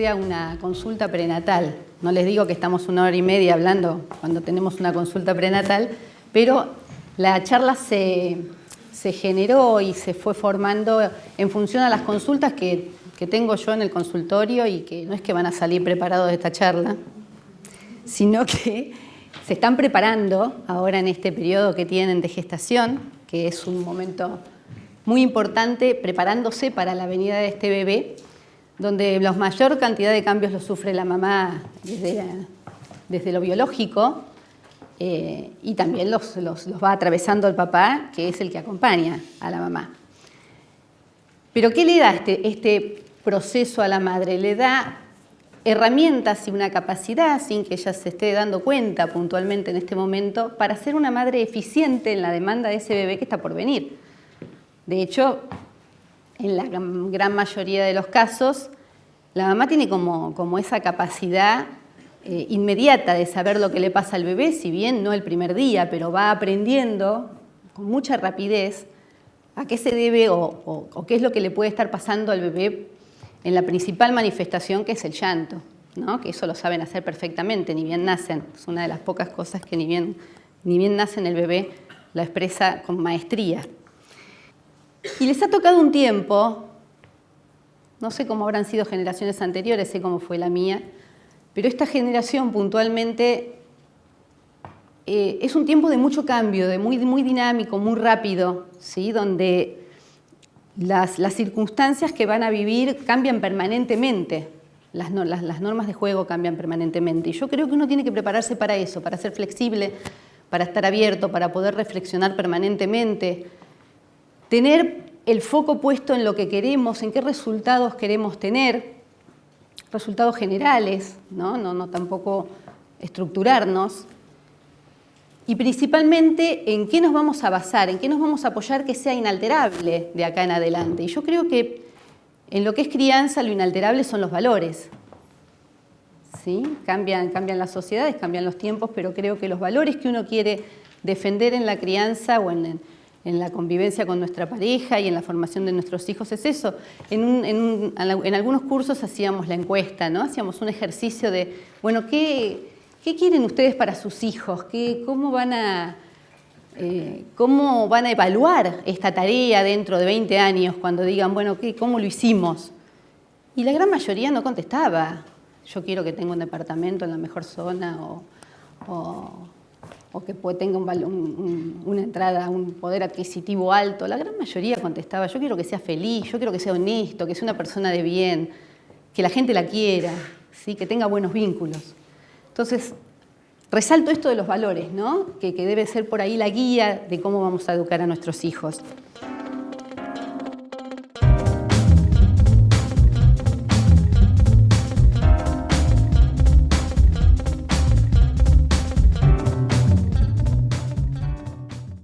sea una consulta prenatal. No les digo que estamos una hora y media hablando cuando tenemos una consulta prenatal, pero la charla se, generó y se fue formando en función a las consultas que, que tengo yo en el consultorio y que no es que van a salir preparados de esta charla, sino que se están preparando ahora en este periodo que tienen de gestación, que es un momento muy importante, preparándose para la venida de este bebé, donde la mayor cantidad de cambios los sufre la mamá desde, desde lo biológico eh, y también los, los, va atravesando el papá, que es el que acompaña a la mamá. Pero ¿qué le da este, este proceso a la madre? Le da herramientas y una capacidad, sin que ella se esté dando cuenta puntualmente en este momento, para ser una madre eficiente en la demanda de ese bebé que está por venir. De hecho, en la gran mayoría de los casos, la mamá tiene como, esa capacidad eh, inmediata de saber lo que le pasa al bebé, si bien no el primer día, pero va aprendiendo con mucha rapidez a qué se debe o, qué es lo que le puede estar pasando al bebé en la principal manifestación que es el llanto, ¿no? que eso lo saben hacer perfectamente, ni bien nacen. Es una de las pocas cosas que ni bien, ni bien nacen el bebé la expresa con maestría. Y les ha tocado un tiempo, no sé cómo habrán sido generaciones anteriores, sé cómo fue la mía, pero esta generación puntualmente eh, es un tiempo de mucho cambio, de muy, muy dinámico, muy rápido, ¿sí? donde las, circunstancias que van a vivir cambian permanentemente, las, las normas de juego cambian permanentemente. Y yo creo que uno tiene que prepararse para eso, para ser flexible, para estar abierto, para poder reflexionar permanentemente, tener el foco puesto en lo que queremos, en qué resultados queremos tener, resultados generales, no, tampoco estructurarnos, y principalmente en qué nos vamos a basar, en qué nos vamos a apoyar que sea inalterable de acá en adelante. Y yo creo que en lo que es crianza lo inalterable son los valores. ¿Sí? Cambian, cambian las sociedades, cambian los tiempos, pero creo que los valores que uno quiere defender en la crianza o en, en la convivencia con nuestra pareja y en la formación de nuestros hijos es eso. En, algunos cursos hacíamos la encuesta, ¿no? hacíamos un ejercicio de, bueno, ¿qué, quieren ustedes para sus hijos? ¿Qué, cómo, van a, eh, ¿Cómo van a evaluar esta tarea dentro de 20 años cuando digan, bueno, ¿qué, ¿cómo lo hicimos? Y la gran mayoría no contestaba. Yo quiero que tenga un departamento en la mejor zona o o que tenga una entrada, un poder adquisitivo alto, la gran mayoría contestaba, yo quiero que sea feliz, yo quiero que sea honesto, que sea una persona de bien, que la gente la quiera, ¿sí? que tenga buenos vínculos. Entonces, resalto esto de los valores, ¿no? que debe ser por ahí la guía de cómo vamos a educar a nuestros hijos.